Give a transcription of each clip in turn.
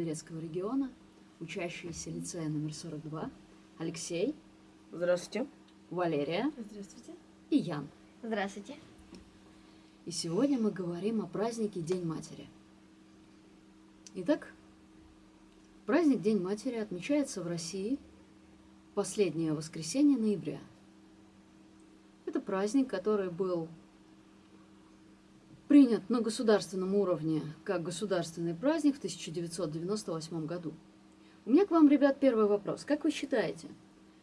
Белгород-Берецкого региона, учащиеся лицея номер 42, Алексей, Здравствуйте. Валерия Здравствуйте. и Ян. Здравствуйте. И сегодня мы говорим о празднике День матери. Итак, праздник День матери отмечается в России последнее воскресенье ноября. Это праздник, который был принят на государственном уровне как государственный праздник в 1998 году. У меня к вам, ребят, первый вопрос. Как вы считаете,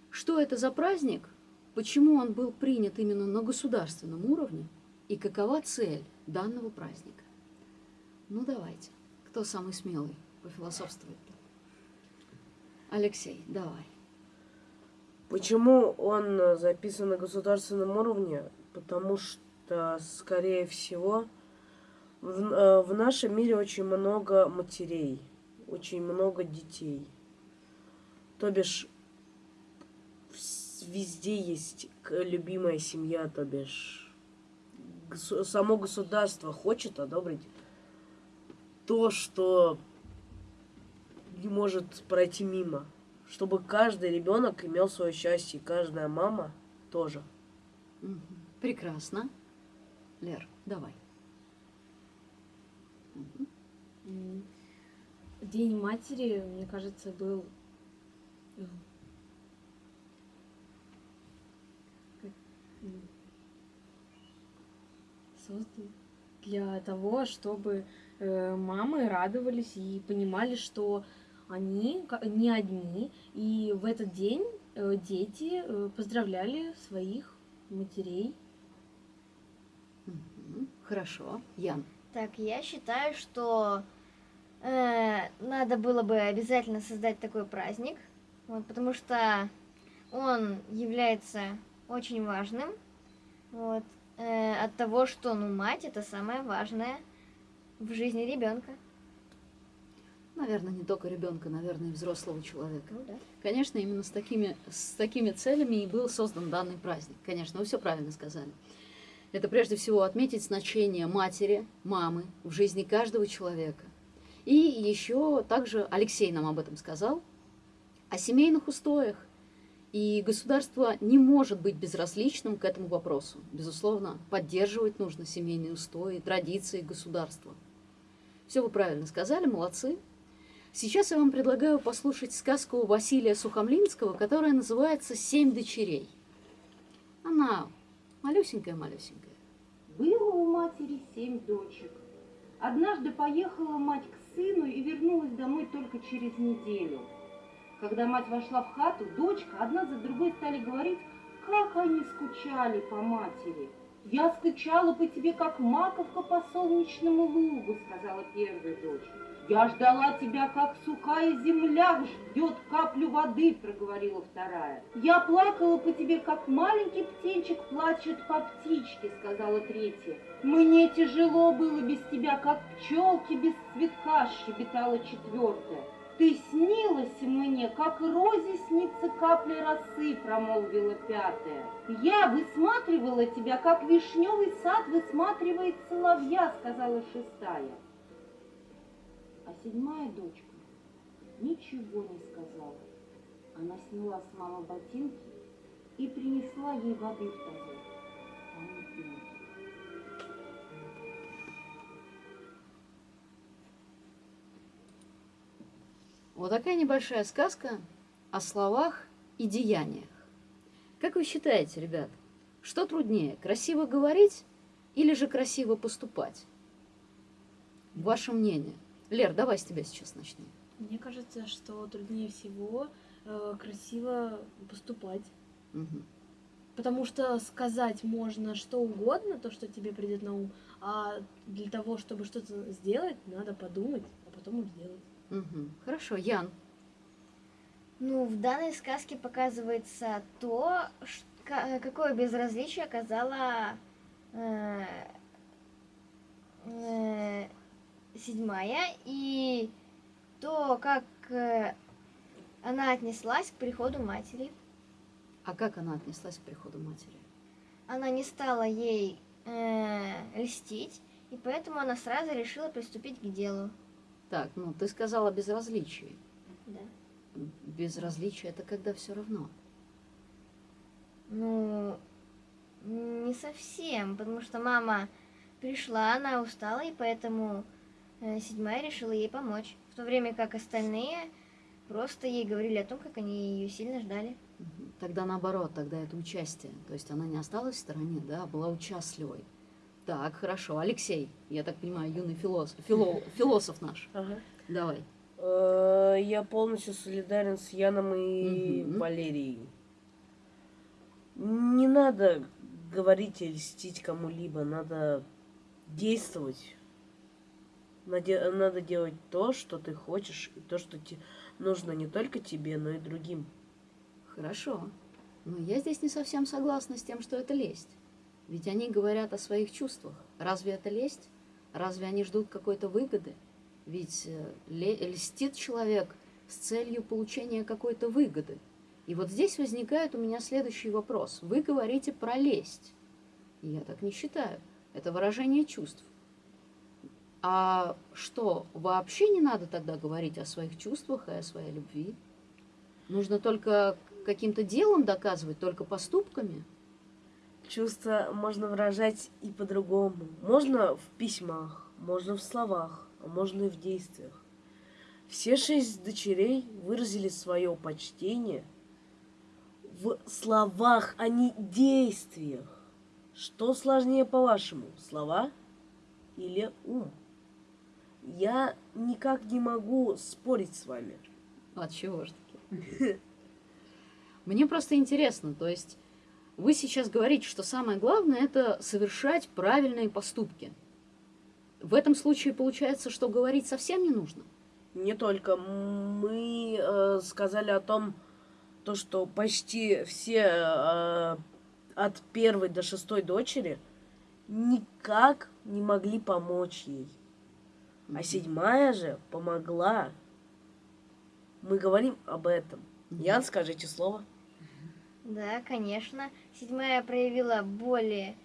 что это за праздник, почему он был принят именно на государственном уровне и какова цель данного праздника? Ну, давайте. Кто самый смелый пофилософствует? Алексей, давай. Почему он записан на государственном уровне? Потому что, скорее всего, в, э, в нашем мире очень много матерей, очень много детей. То бишь, везде есть любимая семья, то бишь, само государство хочет одобрить то, что не может пройти мимо. Чтобы каждый ребенок имел свое счастье, и каждая мама тоже. Прекрасно. Лер, давай. День матери, мне кажется, был э, создан для того, чтобы э, мамы радовались и понимали, что они не одни, и в этот день э, дети поздравляли своих матерей. Хорошо. Ян. Так, я считаю, что э, надо было бы обязательно создать такой праздник, вот, потому что он является очень важным. Вот, э, от того, что ну, мать это самое важное в жизни ребенка. Наверное, не только ребенка, наверное, и взрослого человека. Ну да. Конечно, именно с такими, с такими целями и был создан данный праздник. Конечно, вы все правильно сказали. Это прежде всего отметить значение матери, мамы в жизни каждого человека. И еще также Алексей нам об этом сказал, о семейных устоях. И государство не может быть безразличным к этому вопросу. Безусловно, поддерживать нужно семейные устои, традиции государства. Все вы правильно сказали, молодцы. Сейчас я вам предлагаю послушать сказку Василия Сухомлинского, которая называется «Семь дочерей». Она малюсенькая-малюсенькая. Было у матери семь дочек. Однажды поехала мать к сыну и вернулась домой только через неделю. Когда мать вошла в хату, дочка одна за другой стали говорить, как они скучали по матери. «Я скучала по тебе, как маковка по солнечному лугу», — сказала первая дочь. «Я ждала тебя, как сухая земля ждет каплю воды», — проговорила вторая. «Я плакала по тебе, как маленький птенчик плачет по птичке», — сказала третья. «Мне тяжело было без тебя, как пчелки без цветка», — щебетала четвертая. «Ты снилась мне, как розе снится капля росы», — промолвила пятая. «Я высматривала тебя, как вишневый сад высматривает соловья», — сказала шестая. А седьмая дочка ничего не сказала. Она сняла с мамы ботинки и принесла ей воды в пила. Вот такая небольшая сказка о словах и деяниях. Как вы считаете, ребят, что труднее, красиво говорить или же красиво поступать? Ваше мнение. Лер, давай с тебя сейчас начнем. Мне кажется, что труднее всего э, красиво поступать. Мгм. Потому что сказать можно что угодно, то, что тебе придет на ум, а для того, чтобы что-то сделать, надо подумать, а потом и сделать. Мгм. Хорошо, Ян. Ну, в данной сказке показывается то, какое безразличие оказала э, э, седьмая, и то, как э, она отнеслась к приходу матери. А как она отнеслась к приходу матери? Она не стала ей э, льстить, и поэтому она сразу решила приступить к делу. Так, ну ты сказала безразличие. Да. Безразличие это когда все равно. Ну, не совсем, потому что мама пришла, она устала, и поэтому седьмая решила ей помочь. В то время как остальные просто ей говорили о том, как они ее сильно ждали. Тогда наоборот, тогда это участие. То есть она не осталась в стороне, да, а была участливой. Так, хорошо. Алексей, я так понимаю, юный философ, фило- философ наш. Ага. Давай. Э, Я полностью солидарен с Яном и Мгм. Валерией. Не надо говорить и льстить кому-либо, надо действовать. Наде- Надо делать то, что ты хочешь, и то, что те- нужно не только тебе, но и другим. Хорошо. Но я здесь не совсем согласна с тем, что это лесть. Ведь они говорят о своих чувствах. Разве это лесть? Разве они ждут какой-то выгоды? Ведь э, льстит человек с целью получения какой-то выгоды. И вот здесь возникает у меня следующий вопрос. Вы говорите про лесть. Я так не считаю. Это выражение чувств. А что, вообще не надо тогда говорить о своих чувствах и о своей любви? Нужно только каким-то делом доказывать, только поступками? Чувства можно выражать и по-другому. Можно в письмах, можно в словах, а можно и в действиях. Все шесть дочерей выразили свое почтение в словах, а не действиях. Что сложнее, по-вашему, слова или ум? Я никак не могу спорить с вами. От чего ж таки? Мне просто интересно, то есть вы сейчас говорите, что самое главное это совершать правильные поступки. В этом случае получается, что говорить совсем не нужно. Не только. Мы э, сказали о том, то, что почти все э, от первой до шестой дочери никак не могли помочь ей. А седьмая же помогла. Мы говорим об этом. Ян, скажите слово. Да, конечно. Седьмая проявила более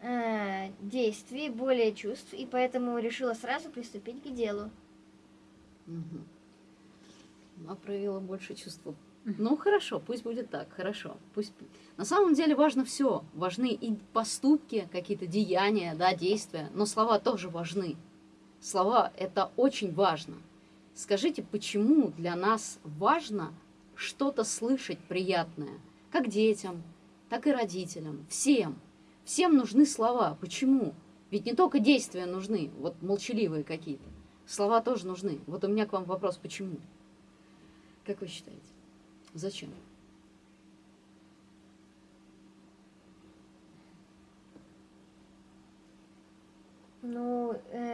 э, действий, более чувств, и поэтому решила сразу приступить к делу. Мгм. Она проявила больше чувства. Ну хорошо, пусть будет так, хорошо. Пусть. На самом деле важно все. Важны и поступки, какие-то деяния, да, действия, но слова тоже важны. Слова это очень важно. Скажите, почему для нас важно что-то слышать приятное, как детям, так и родителям, всем. Всем нужны слова. Почему? Ведь не только действия нужны, вот молчаливые какие-то. Слова тоже нужны. Вот у меня к вам вопрос, почему? Как вы считаете? Зачем? Ну, э,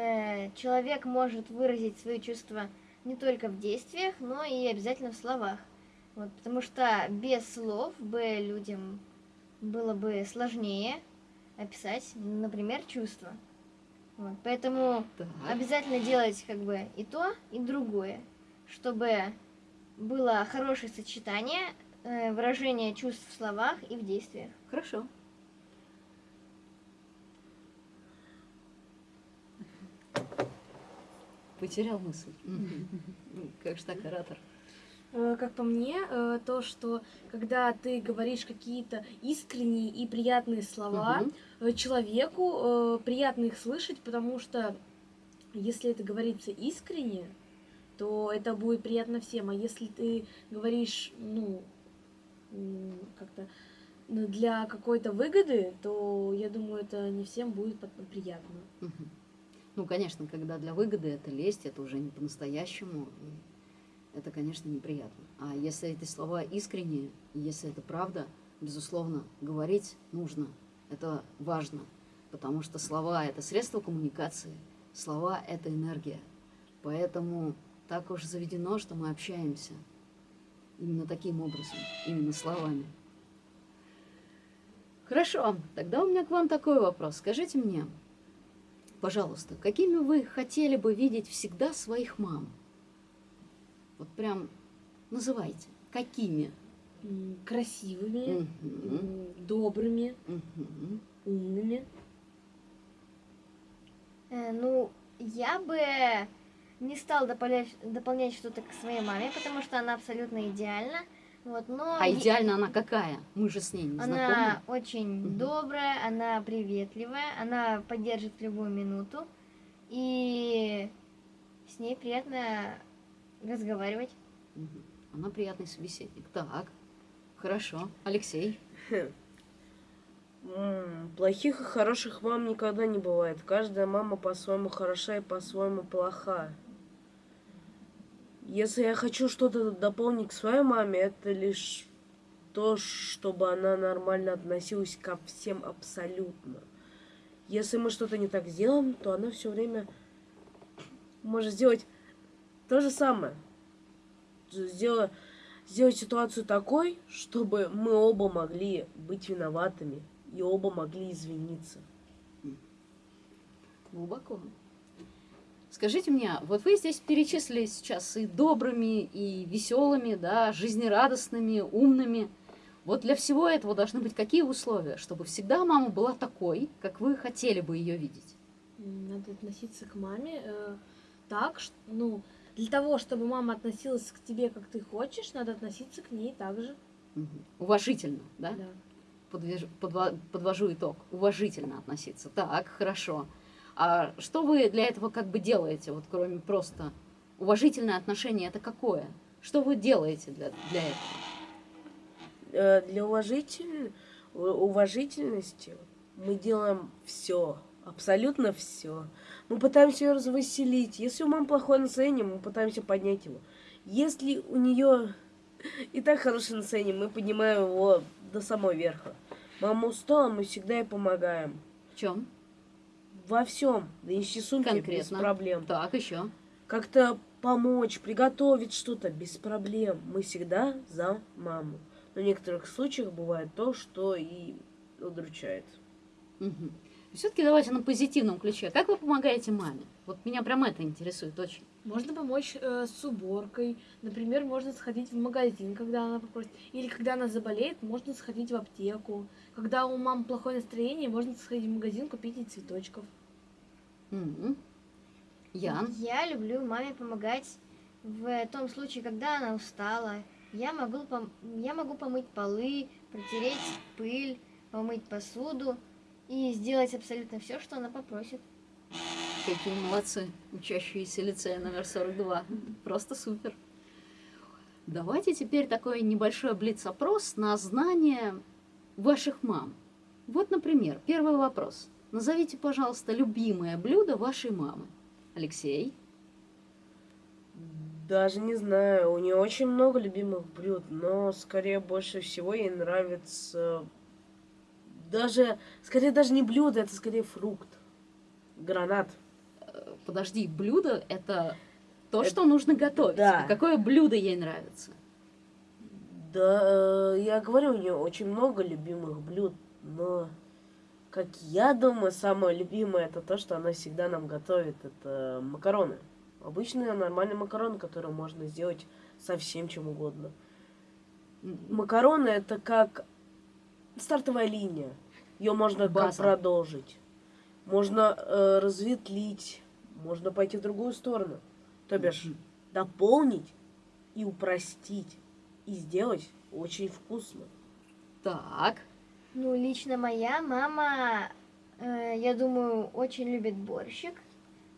человек может выразить свои чувства не только в действиях, но и обязательно в словах. Вот, потому что без слов бы людям было бы сложнее описать, например, чувства. Вот, поэтому Так. обязательно делать как бы и то, и другое, чтобы было хорошее сочетание э, выражения чувств в словах и в действиях. Хорошо. Потерял мысль. Ну, Как же так, оратор? Э, Как по мне, э, то, что когда ты говоришь какие-то искренние и приятные слова, э, человеку приятно их слышать, потому что если это говорится искренне, то это будет приятно всем. А если ты говоришь, ну, как-то ну, для какой-то выгоды, то я думаю, это не всем будет приятно. Мгм. Ну, конечно, когда для выгоды это лесть, это уже не по-настоящему. Это, конечно, неприятно. А если эти слова искренние, если это правда, безусловно, говорить нужно. Это важно. Потому что слова – это средство коммуникации. Слова – это энергия. Поэтому так уж заведено, что мы общаемся именно таким образом, именно словами. Хорошо, тогда у меня к вам такой вопрос. Скажите мне, пожалуйста, какими вы хотели бы видеть всегда своих мам? Вот прям называйте. Какими? Красивыми, м, добрыми, мгм. умными. Э, ну, я бы не стал дополнять, дополнять что-то к своей маме, потому что она абсолютно идеальна. Вот, но А идеально она какая? Мы же с ней не знакомы. она очень Мгм. добрая, она приветливая, она поддержит в любую минуту. И с ней приятно разговаривать. Мгм. Она приятный собеседник. Так, хорошо. Алексей. Плохих и хороших мам никогда не бывает. Каждая мама по-своему хороша и по-своему плоха. Если я хочу что-то дополнить к своей маме, это лишь то, чтобы она нормально относилась ко всем абсолютно. Если мы что-то не так сделаем, то она все время может сделать то же самое. Сделать, сделать ситуацию такой, чтобы мы оба могли быть виноватыми и оба могли извиниться. Глубоко. Скажите мне, вот вы здесь перечислили сейчас и добрыми, и веселыми, да, жизнерадостными, умными. Вот для всего этого должны быть какие условия, чтобы всегда мама была такой, как вы хотели бы ее видеть? Надо относиться к маме э, так, ш- ну, для того, чтобы мама относилась к тебе, как ты хочешь, надо относиться к ней так же. Мгм. Уважительно, да? Да. Подвяж- подва- подвожу итог. Уважительно относиться. Так, хорошо. А что вы для этого как бы делаете, вот кроме просто уважительное отношение, это какое? Что вы делаете для, для этого? Э, Для уважитель... уважительности мы делаем все, абсолютно все. Мы пытаемся ее развеселить. Если у мамы плохое настроение, мы пытаемся поднять его. Если у нее и так хорошее настроение, мы поднимаем его до самого верха. Мама устала, мы всегда ей помогаем. В чем? Во всем. Донести сумки без Конкретно. проблем. Так, еще. как-то помочь, приготовить что-то без проблем. Мы всегда за маму. Но в некоторых случаях бывает то, что и удручает. Все-таки давайте на позитивном ключе. Как вы помогаете маме? Вот меня прям это интересует очень. Можно помочь э, с уборкой. Например, можно сходить в магазин, когда она попросит. Или когда она заболеет, можно сходить в аптеку. Когда у мамы плохое настроение, можно сходить в магазин, купить ей цветочков. Мгм. Ян? Я люблю маме помогать в том случае, когда она устала. Я могу, пом- я могу помыть полы, протереть пыль, помыть посуду и сделать абсолютно все, что она попросит. Какие молодцы, учащиеся лицея номер 42. Просто супер. Давайте теперь такой небольшой блиц-опрос на знание ваших мам. Вот, например, первый вопрос. Назовите, пожалуйста, любимое блюдо вашей мамы. Алексей. Даже не знаю, у нее очень много любимых блюд, но скорее больше всего ей нравится даже, скорее даже не блюдо, это скорее фрукт. Гранат. Подожди, блюдо – это то, Это- что нужно готовить. да. А какое блюдо ей нравится? Да, э, я говорю, у нее очень много любимых блюд, но, как я думаю, самое любимое это то, что она всегда нам готовит, это макароны. Обычные нормальные макароны, которые можно сделать со всем чем угодно. Макароны это как стартовая линия. Ее можно База. продолжить. Можно э, разветвлить, можно пойти в другую сторону. То бишь дополнить и упростить. И сделать очень вкусно. Так, Ну, лично моя мама, э, я думаю, очень любит борщик.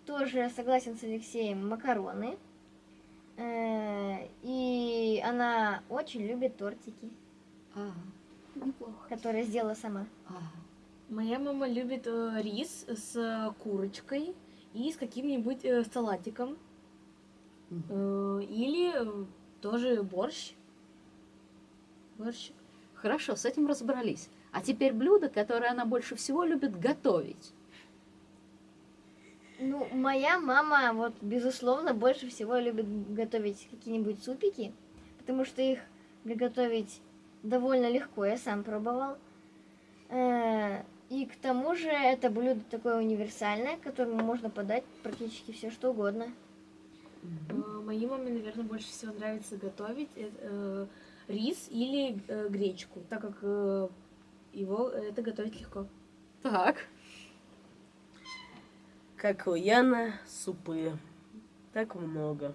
Тоже согласен с Алексеем, макароны. Э, и она очень любит тортики, а, неплохо. которые сделала сама. А, Моя мама любит э, рис с э, курочкой и с каким-нибудь э, салатиком. Мгм. Э, или э, тоже борщ. Борщ. Хорошо, с этим разобрались. А теперь блюдо, которое она больше всего любит готовить. Ну, моя мама, вот, безусловно, больше всего любит готовить какие-нибудь супики, потому что их приготовить довольно легко, я сам пробовал. Э, И к тому же это блюдо такое универсальное, к которому можно подать практически все что угодно. Э, Моей маме, наверное, больше всего нравится готовить э, э, рис или э, гречку, так как э, его это готовить легко. Так, Как у Яна, супы. Так много.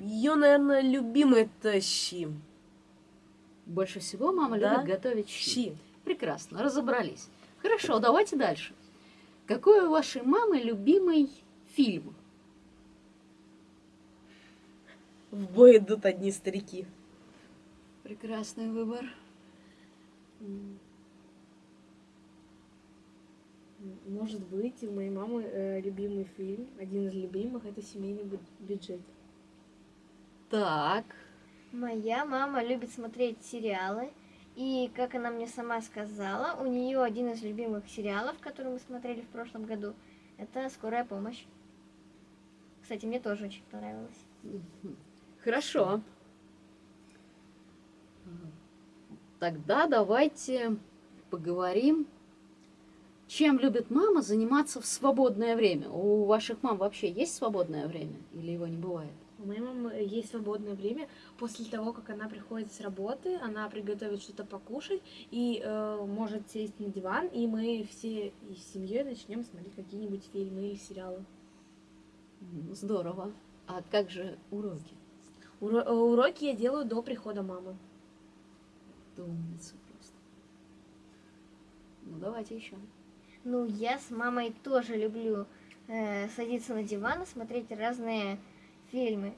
Ее, наверное, любимый это щи. Больше всего мама Да. любит готовить щи. Щи. Прекрасно, разобрались. Хорошо, давайте дальше. Какой у вашей мамы любимый фильм? В бой идут одни старики. Прекрасный выбор. Может быть, у моей мамы э, любимый фильм, один из любимых, это «Семейный бю- бюджет». Так, Моя мама любит смотреть сериалы. И, как она мне сама сказала, у нее один из любимых сериалов, который мы смотрели в прошлом году, это «Скорая помощь». Кстати, мне тоже очень понравилось. хорошо. Тогда давайте поговорим, чем любит мама заниматься в свободное время. У ваших мам вообще есть свободное время или его не бывает? У моей мамы есть свободное время. После того, как она приходит с работы, она приготовит что-то покушать и э, может сесть на диван, и мы все и с семьей начнем смотреть какие-нибудь фильмы или сериалы. Здорово. А как же уроки? Уро- э, уроки я делаю до прихода мамы. Ты умница просто. Ну, давайте еще. Ну, я с мамой тоже люблю э, садиться на диван и смотреть разные фильмы.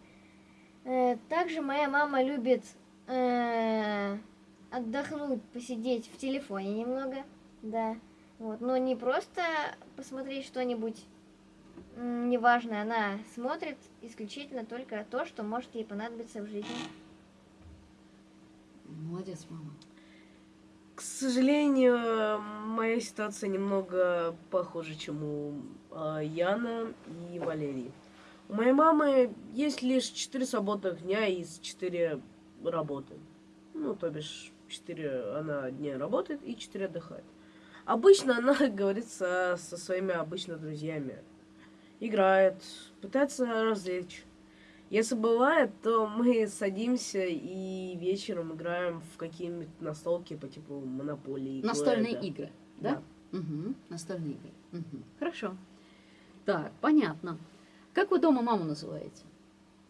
Э, также моя мама любит э, отдохнуть, посидеть в телефоне немного, да. Вот, но не просто посмотреть что-нибудь неважное, она смотрит исключительно только то, что может ей понадобиться в жизни. Молодец, мама. К сожалению, моя ситуация немного похожа, чем у а, Яна и Валерии. У моей мамы есть лишь 4 свободных дня из 4 работы. Ну, то бишь, 4 она дня работает и 4 отдыхает. Обычно она говорит со, со своими обычно друзьями. Играет, пытается развлечь. Если бывает, то мы садимся и вечером играем в какие-нибудь настолки по типу Монополии. Настольные Клэда. игры, да? Угу, настольные игры. Мгм, Хорошо. Так, понятно. Как вы дома маму называете?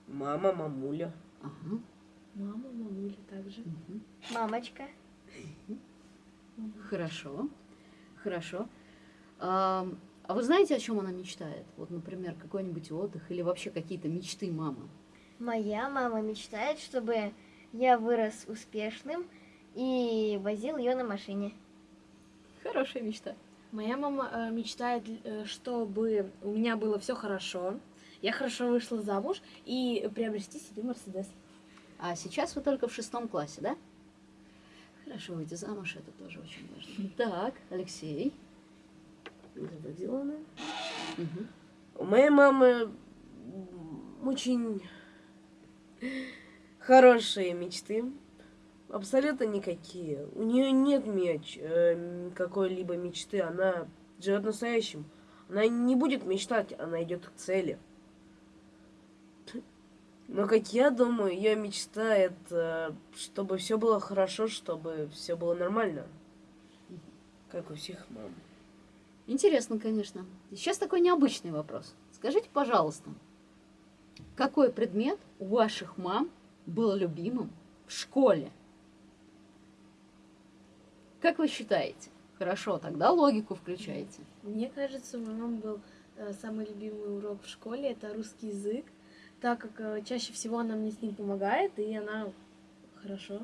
Мама, мамуля. Ага. Мама, мамуля также. мгм. Мамочка. Хорошо. Хорошо. А, а вы знаете, о чем она мечтает? Вот, например, какой-нибудь отдых или вообще какие-то мечты мамы? Моя мама мечтает, чтобы я вырос успешным и возил ее на машине. Хорошая мечта. Моя мама э, мечтает, э, чтобы у меня было все хорошо, я хорошо вышла замуж и приобрести себе Мерседес. А сейчас вы только в шестом классе, да? Хорошо, выйти замуж, это тоже очень важно. Так, Алексей. Это Дилана. Мгм. У моей мамы очень хорошие мечты. Абсолютно никакие. У нее нет меч, э, какой-либо мечты. Она живет настоящим. Она не будет мечтать, она идет к цели. Но, как я думаю, ее мечта это, чтобы все было хорошо, чтобы все было нормально. Как у всех мам. Интересно, конечно. Сейчас такой необычный вопрос. Скажите, пожалуйста, какой предмет у ваших мам был любимым в школе? Как вы считаете? Хорошо, тогда логику включайте. Мне кажется, у моей мамы был э, самый любимый урок в школе, это русский язык, так как э, чаще всего она мне с ним помогает, и она хорошо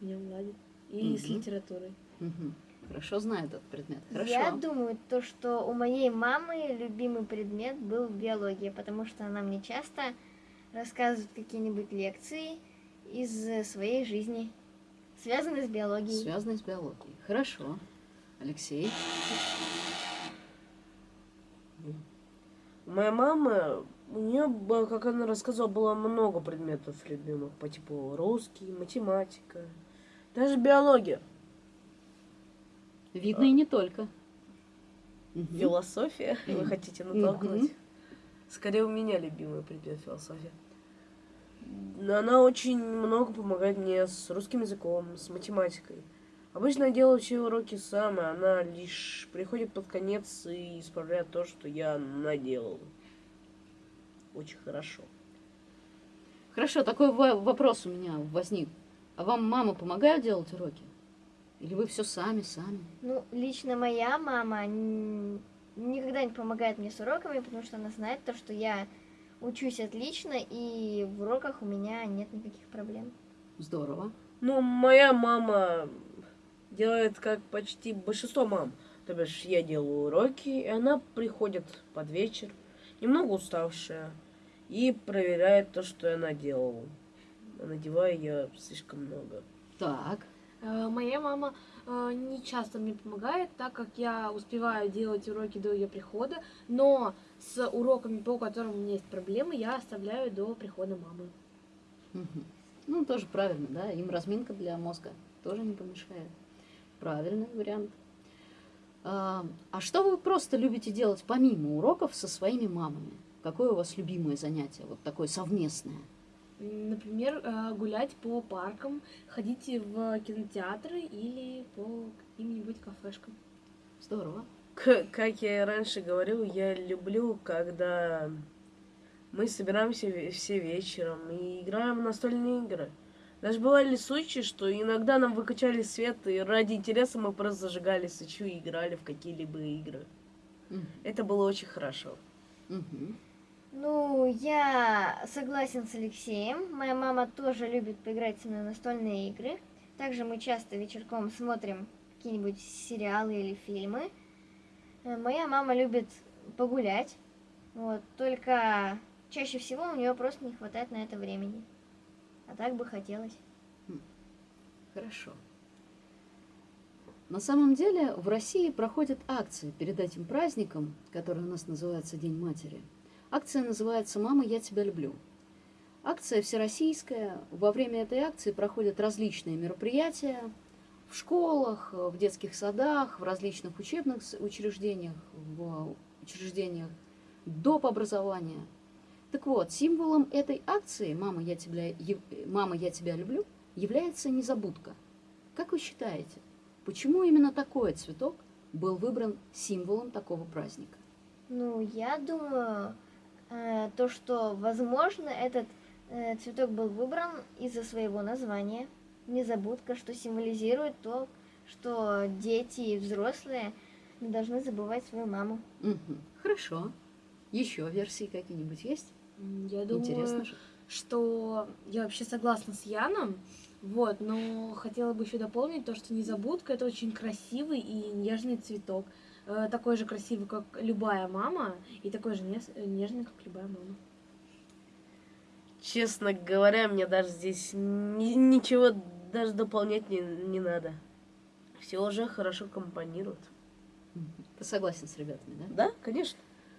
в нем ладит. И с Мгм. литературой. Мгм. Хорошо знает этот предмет. Хорошо. Я думаю, то, что у моей мамы любимый предмет был биология, потому что она мне часто рассказывает какие-нибудь лекции из своей жизни, связанные с биологией. Связанный с биологией. Хорошо. Алексей. У моей мамы, у нее, как она рассказывала, было много предметов любимых, по типу русский, математика, даже биология, Видно и не только. Философия. Вы хотите натолкнуть? Скорее у меня любимый предмет философия. Но она очень много помогает мне с русским языком, с математикой. Обычно я делаю все уроки сам, и она лишь приходит под конец и исправляет то, что я наделал. Очень хорошо. Хорошо, такой во- вопрос у меня возник. А вам мама помогает делать уроки? Или вы все сами, сами? Ну, лично моя мама никогда не помогает мне с уроками, потому что она знает то, что я учусь отлично, и в уроках у меня нет никаких проблем. Здорово. Ну, моя мама делает как почти большинство мам. То бишь, я делаю уроки, и она приходит под вечер, немного уставшая, и проверяет то, что я наделала. Надеваю я слишком много. Так, Э, Моя мама э, не часто мне помогает, так как я успеваю делать уроки до ее прихода, но с уроками, по которым у меня есть проблемы, я оставляю до прихода мамы. Ну, тоже правильно, да? Им разминка для мозга тоже не помешает. Правильный вариант. А, а что вы просто любите делать помимо уроков со своими мамами? Какое у вас любимое занятие, вот такое совместное? Например, э, гулять по паркам, ходить в кинотеатры или по каким-нибудь кафешкам. Здорово. К- как я и раньше говорил, я люблю, когда мы собираемся все вечером и играем в настольные игры. Даже бывали случаи, что иногда нам выключали свет, и ради интереса мы просто зажигали свечу и играли в какие-либо игры. Мгм. Это было очень хорошо. Мгм. Ну, я согласен с Алексеем. Моя мама тоже любит поиграть со мной настольные игры. Также мы часто вечерком смотрим какие-нибудь сериалы или фильмы. Э, Моя мама любит погулять. Вот, только чаще всего у нее просто не хватает на это времени. А так бы хотелось. Хорошо. На самом деле в России проходят акции перед этим праздником, который у нас называется День матери. Акция называется «Мама, я тебя люблю». Акция всероссийская. Во время этой акции проходят различные мероприятия в школах, в детских садах, в различных учебных учреждениях, в учреждениях доп. образования. Так вот, символом этой акции «Мама, я тебя, Мама, я тебя люблю» является незабудка. Как вы считаете, почему именно такой цветок был выбран символом такого праздника? Ну, я думаю, э, то, что, возможно, этот э, цветок был выбран из-за своего названия. Незабудка, что символизирует то, что дети и взрослые не должны забывать свою маму. Мгм. Хорошо. Еще версии какие-нибудь есть? Я думаю, Интересно же. что я вообще согласна с Яном, вот, но хотела бы еще дополнить то, что незабудка это очень красивый и нежный цветок. Э, Такой же красивый, как любая мама, и такой же нежный, как любая мама. Честно говоря, мне даже здесь ни- ничего даже дополнять не, не надо. Все уже хорошо компонируют. Мгм. Ты согласен с ребятами, да? Да, конечно.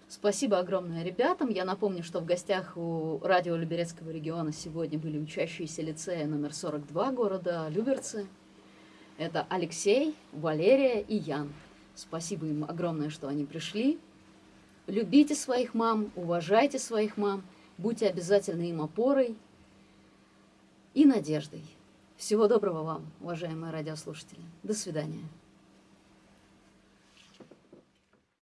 Спасибо огромное ребятам. Я напомню, что в гостях у радио Люберецкого региона сегодня были учащиеся лицея номер 42 города Люберцы. Это Алексей, Валерия и Ян. Спасибо им огромное, что они пришли. Любите своих мам, уважайте своих мам, будьте обязательно им опорой и надеждой. Всего доброго вам, уважаемые радиослушатели. До свидания.